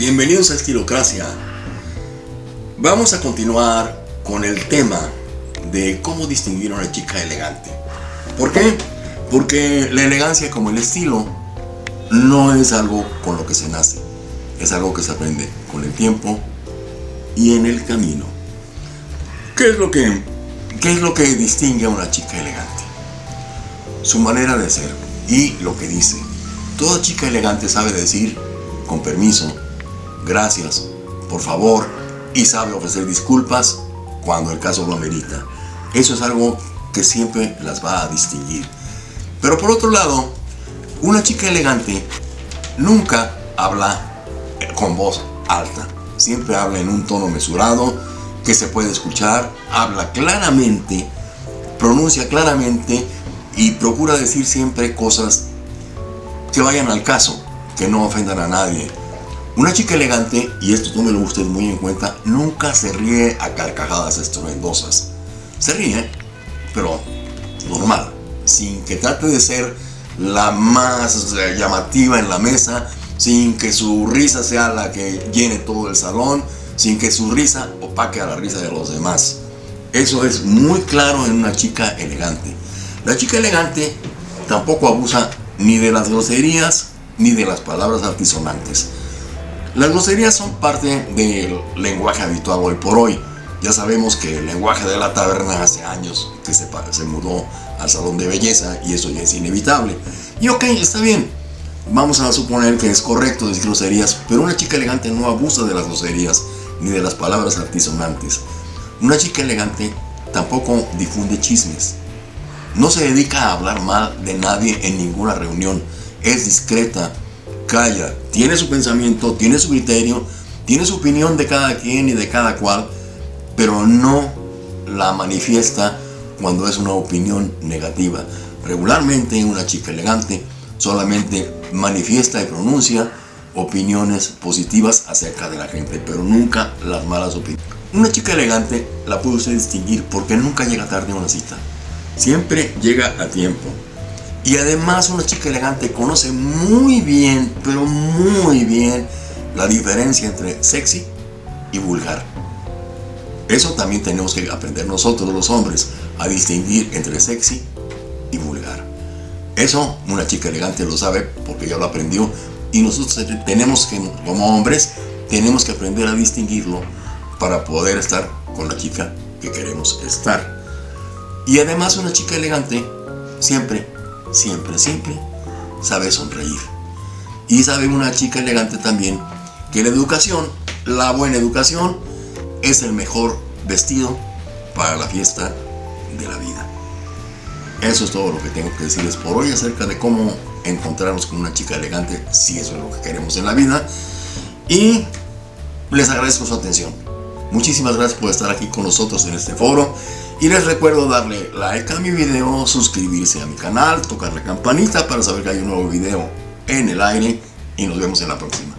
Bienvenidos a Estilocracia. Vamos a continuar con el tema de cómo distinguir a una chica elegante. ¿Por qué? Porque la elegancia como el estilo no es algo con lo que se nace. Es algo que se aprende con el tiempo y en el camino. ¿Qué es lo que, qué es lo que distingue a una chica elegante? Su manera de ser y lo que dice. Toda chica elegante sabe decir, con permiso, gracias, por favor, y sabe ofrecer disculpas cuando el caso lo amerita. Eso es algo que siempre las va a distinguir. Pero por otro lado, una chica elegante nunca habla con voz alta. Siempre habla en un tono mesurado, que se puede escuchar, habla claramente, pronuncia claramente y procura decir siempre cosas que vayan al caso, que no ofendan a nadie. Una chica elegante, y esto tómelo usted muy en cuenta, nunca se ríe a carcajadas estruendosas. Se ríe, pero normal, sin que trate de ser la más llamativa en la mesa, sin que su risa sea la que llene todo el salón, sin que su risa opaque a la risa de los demás. Eso es muy claro en una chica elegante. La chica elegante tampoco abusa ni de las groserías ni de las palabras altisonantes. Las groserías son parte del lenguaje habitual hoy por hoy. Ya sabemos que el lenguaje de la taberna hace años que se, se mudó al salón de belleza y eso ya es inevitable. Y ok, está bien. Vamos a suponer que es correcto decir groserías, pero una chica elegante no abusa de las groserías ni de las palabras altisonantes. Una chica elegante tampoco difunde chismes. No se dedica a hablar mal de nadie en ninguna reunión. Es discreta, calla, tiene su pensamiento, tiene su criterio, tiene su opinión de cada quien y de cada cual, pero no la manifiesta cuando es una opinión negativa. Regularmente una chica elegante solamente manifiesta y pronuncia opiniones positivas acerca de la gente, pero nunca las malas opiniones. Una chica elegante la puede usted distinguir porque nunca llega tarde a una cita. Siempre llega a tiempo. Y además una chica elegante conoce muy bien, pero muy bien, la diferencia entre sexy y vulgar. Eso también tenemos que aprender nosotros los hombres, a distinguir entre sexy y vulgar. Eso una chica elegante lo sabe porque ya lo aprendió y nosotros tenemos que, como hombres, tenemos que aprender a distinguirlo para poder estar con la chica que queremos estar. Y además una chica elegante siempre siempre, siempre sabe sonreír. Y sabe una chica elegante también que la educación, la buena educación, es el mejor vestido para la fiesta de la vida. Eso es todo lo que tengo que decirles por hoy acerca de cómo encontrarnos con una chica elegante, si eso es lo que queremos en la vida. Y les agradezco su atención. Muchísimas gracias por estar aquí con nosotros en este foro. Y les recuerdo darle like a mi video, suscribirse a mi canal, tocar la campanita para saber que hay un nuevo video en el aire y nos vemos en la próxima.